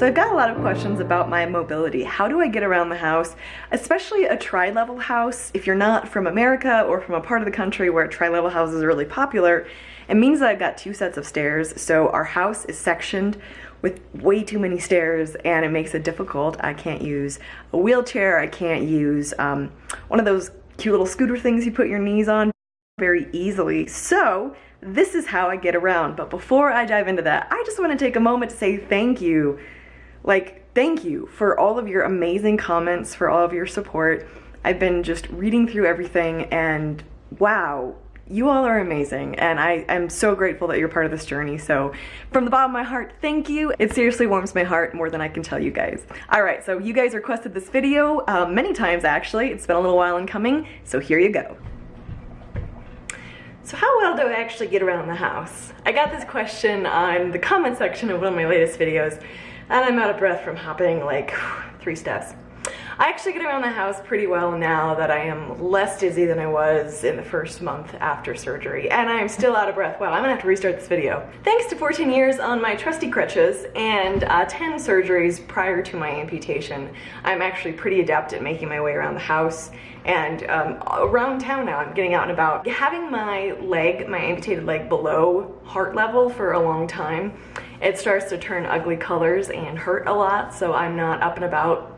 So I've got a lot of questions about my mobility. How do I get around the house, especially a tri-level house? If you're not from America or from a part of the country where tri-level houses are really popular, it means that I've got two sets of stairs. So our house is sectioned with way too many stairs and it makes it difficult. I can't use a wheelchair. I can't use um, one of those cute little scooter things you put your knees on very easily. So this is how I get around. But before I dive into that, I just want to take a moment to say thank you like, thank you for all of your amazing comments, for all of your support. I've been just reading through everything and wow, you all are amazing and I am so grateful that you're part of this journey. So from the bottom of my heart, thank you. It seriously warms my heart more than I can tell you guys. All right, so you guys requested this video um, many times actually. It's been a little while in coming, so here you go. So how well do I actually get around the house? I got this question on the comment section of one of my latest videos and I'm out of breath from hopping like three steps. I actually get around the house pretty well now that I am less dizzy than I was in the first month after surgery, and I am still out of breath. Wow, I'm gonna have to restart this video. Thanks to 14 years on my trusty crutches and uh, 10 surgeries prior to my amputation, I'm actually pretty adept at making my way around the house and um, around town now, I'm getting out and about. Having my leg, my amputated leg below heart level for a long time, it starts to turn ugly colors and hurt a lot, so I'm not up and about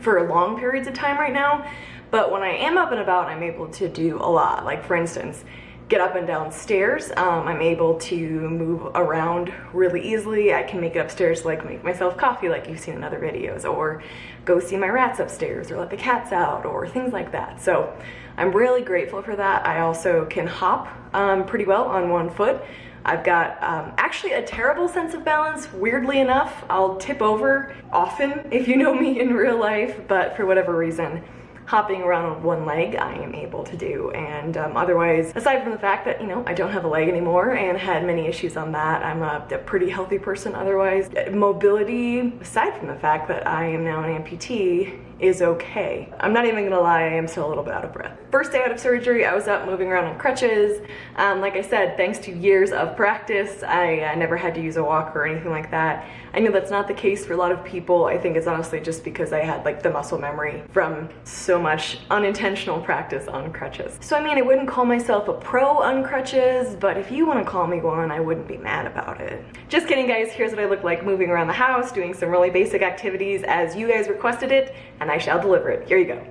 for long periods of time right now. But when I am up and about, I'm able to do a lot. Like for instance, get up and down stairs. Um, I'm able to move around really easily. I can make it upstairs like make myself coffee like you've seen in other videos or go see my rats upstairs or let the cats out or things like that. So I'm really grateful for that. I also can hop um, pretty well on one foot. I've got um, actually a terrible sense of balance, weirdly enough. I'll tip over often if you know me in real life, but for whatever reason, hopping around on one leg I am able to do and um, otherwise aside from the fact that you know I don't have a leg anymore and had many issues on that I'm a, a pretty healthy person otherwise mobility aside from the fact that I am now an amputee is okay. I'm not even gonna lie, I am still a little bit out of breath. First day out of surgery, I was up moving around on crutches. Um, like I said, thanks to years of practice, I uh, never had to use a walker or anything like that. I know that's not the case for a lot of people. I think it's honestly just because I had like the muscle memory from so much unintentional practice on crutches. So I mean, I wouldn't call myself a pro on crutches, but if you wanna call me one, I wouldn't be mad about it. Just kidding guys, here's what I look like moving around the house, doing some really basic activities as you guys requested it, and I shall deliver it. Here you go.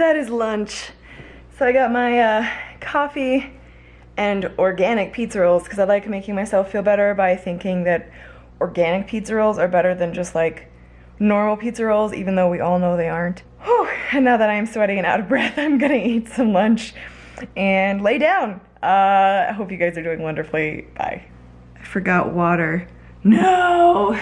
That is lunch. So I got my uh, coffee and organic pizza rolls because I like making myself feel better by thinking that organic pizza rolls are better than just like normal pizza rolls even though we all know they aren't. Whew. And now that I'm sweating and out of breath, I'm gonna eat some lunch and lay down. Uh, I hope you guys are doing wonderfully. Bye. I forgot water. No!